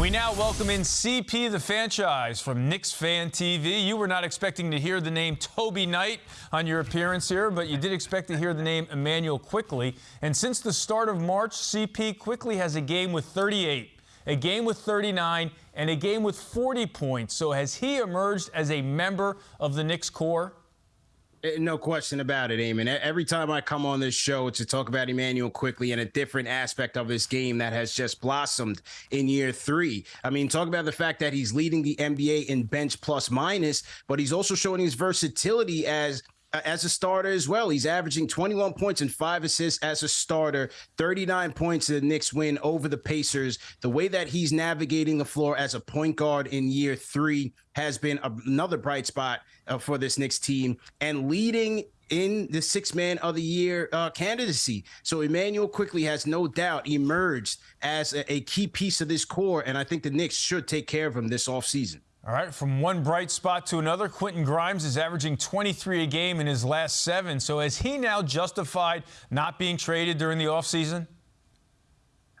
We now welcome in CP the franchise from Knicks Fan TV. You were not expecting to hear the name Toby Knight on your appearance here, but you did expect to hear the name Immanuel Quickley. And since the start of March, CP Quickley has a game with 38, a game with 39, and a game with 40 points. So has he emerged as a member of the Knicks core? Eh, no question about it, Eamon. Every time I come on this show to talk about Immanuel Quickley and a different aspect of this game that has just blossomed in year three. I mean, talk about the fact that he's leading the NBA in bench plus minus, but he's also showing his versatility as as a starter as well. He's averaging 21 points and five assists as a starter, 39 points in the Knicks win over the Pacers. The way that he's navigating the floor as a point guard in year three has been another bright spot uh, for this Knicks team and leading in the six man of the year uh, candidacy. So Immanuel Quickley has no doubt emerged as a, a key piece of this core. And I think the Knicks should take care of him this offseason. All right, from one bright spot to another, Quentin Grimes is averaging 23 a game in his last seven. So has he now justified not being traded during the offseason?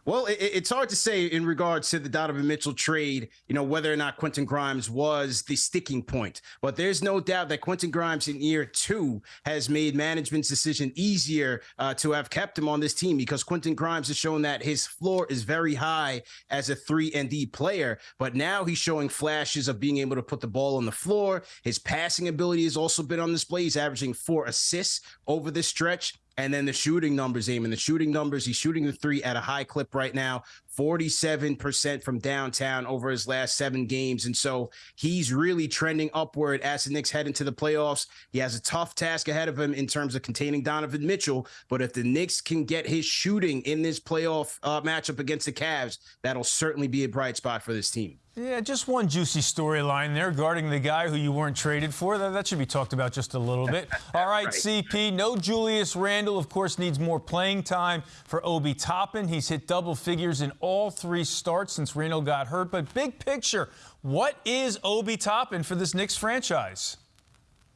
Well, it, it's hard to say in regards to the Donovan Mitchell trade, you know, whether or not Quentin Grimes was the sticking point. But there's no doubt that Quentin Grimes in year two has made management's decision easier uh, to have kept him on this team because Quentin Grimes has shown that his floor is very high as a three and D player. But now he's showing flashes of being able to put the ball on the floor. His passing ability has also been on display. He's averaging four assists over this stretch. And then the shooting numbers, Eamon, the shooting numbers, he's shooting the three at a high clip right now, 47% from downtown over his last seven games. And so he's really trending upward as the Knicks head into the playoffs. He has a tough task ahead of him in terms of containing Donovan Mitchell. But if the Knicks can get his shooting in this playoff uh, matchup against the Cavs, that'll certainly be a bright spot for this team. Yeah, just one juicy storyline there guarding the guy who you weren't traded for. That, that should be talked about just a little bit. All right, right, CP, no Julius Randle, of course, needs more playing time for Obi Toppin. He's hit double figures in all three starts since Randle got hurt. But big picture, what is Obi Toppin for this Knicks franchise?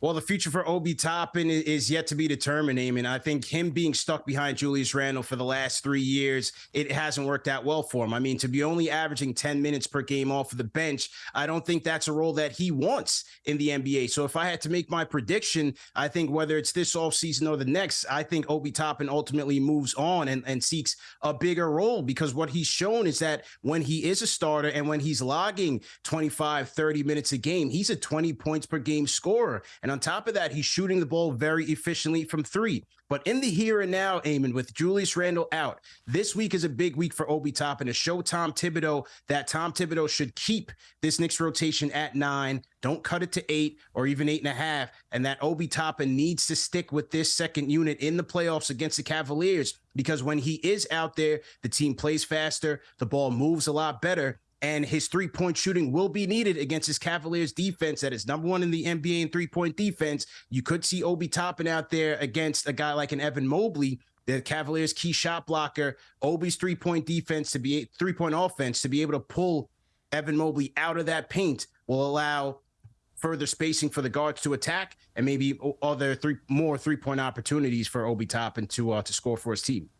Well, the future for Obi Toppin is yet to be determined, Eamon. I think him being stuck behind Julius Randle for the last three years, it hasn't worked out well for him. I mean, to be only averaging 10 minutes per game off of the bench, I don't think that's a role that he wants in the NBA. So if I had to make my prediction, I think whether it's this offseason or the next, I think Obi Toppin ultimately moves on and, and seeks a bigger role because what he's shown is that when he is a starter and when he's logging 25, 30 minutes a game, he's a 20 points per game scorer. And on top of that, he's shooting the ball very efficiently from three. But in the here and now, Eamon, with Julius Randle out, this week is a big week for Obi Toppin to show Tom Thibodeau that Tom Thibodeau should keep this Knicks rotation at nine. Don't cut it to eight or even eight and a half. And that Obi Toppin needs to stick with this second unit in the playoffs against the Cavaliers because when he is out there, the team plays faster, the ball moves a lot better and his three point shooting will be needed against his Cavaliers defense that is number one in the NBA in three point defense. You could see Obi Toppin out there against a guy like an Evan Mobley, the Cavaliers' key shot blocker. Obi's three point defense to be three point offense to be able to pull Evan Mobley out of that paint will allow further spacing for the guards to attack and maybe other three more three point opportunities for Obi Toppin to uh, to score for his team.